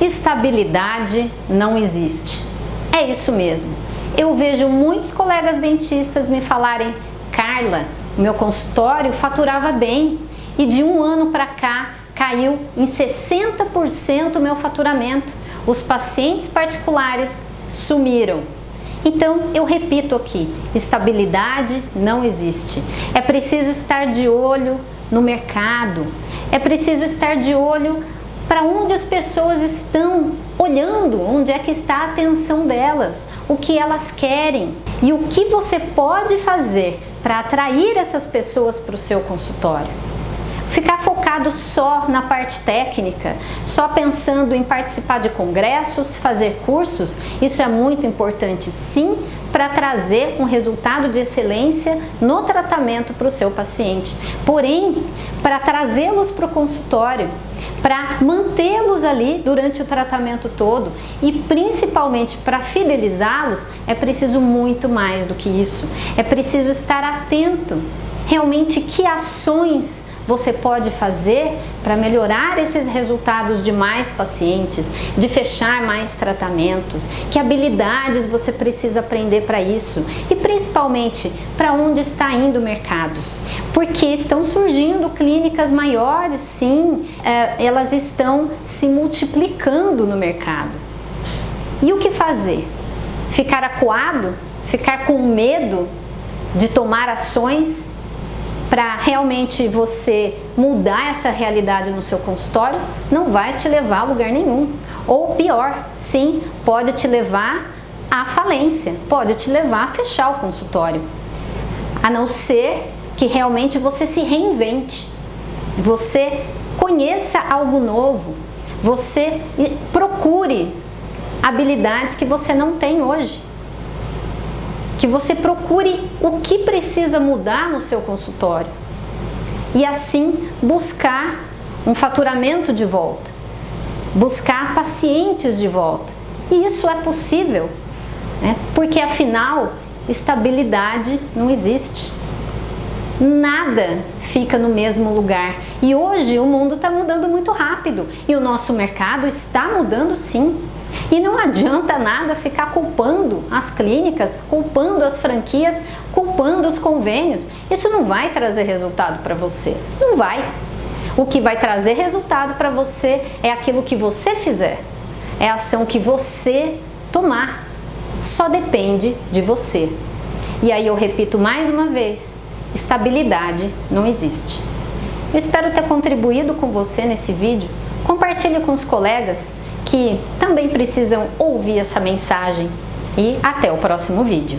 estabilidade não existe. É isso mesmo. Eu vejo muitos colegas dentistas me falarem, Carla, meu consultório faturava bem e de um ano para cá caiu em 60% o meu faturamento. Os pacientes particulares sumiram. Então, eu repito aqui, estabilidade não existe. É preciso estar de olho no mercado, é preciso estar de olho para onde as pessoas estão olhando, onde é que está a atenção delas, o que elas querem e o que você pode fazer para atrair essas pessoas para o seu consultório. Ficar focado só na parte técnica, só pensando em participar de congressos, fazer cursos, isso é muito importante sim para trazer um resultado de excelência no tratamento para o seu paciente. Porém, para trazê-los para o consultório, para mantê-los ali durante o tratamento todo e principalmente para fidelizá-los, é preciso muito mais do que isso. É preciso estar atento realmente que ações você pode fazer para melhorar esses resultados de mais pacientes, de fechar mais tratamentos, que habilidades você precisa aprender para isso e principalmente para onde está indo o mercado. Porque estão surgindo clínicas maiores, sim, é, elas estão se multiplicando no mercado. E o que fazer? Ficar acuado? Ficar com medo de tomar ações para realmente você mudar essa realidade no seu consultório, não vai te levar a lugar nenhum. Ou pior, sim, pode te levar à falência, pode te levar a fechar o consultório. A não ser que realmente você se reinvente, você conheça algo novo, você procure habilidades que você não tem hoje que você procure o que precisa mudar no seu consultório e assim buscar um faturamento de volta, buscar pacientes de volta. E isso é possível, né? porque afinal, estabilidade não existe. Nada fica no mesmo lugar. E hoje o mundo está mudando muito rápido e o nosso mercado está mudando sim. E não adianta nada ficar culpando as clínicas, culpando as franquias, culpando os convênios. Isso não vai trazer resultado para você. Não vai. O que vai trazer resultado para você é aquilo que você fizer. É a ação que você tomar. Só depende de você. E aí eu repito mais uma vez, estabilidade não existe. Eu espero ter contribuído com você nesse vídeo. Compartilhe com os colegas que também precisam ouvir essa mensagem. E até o próximo vídeo.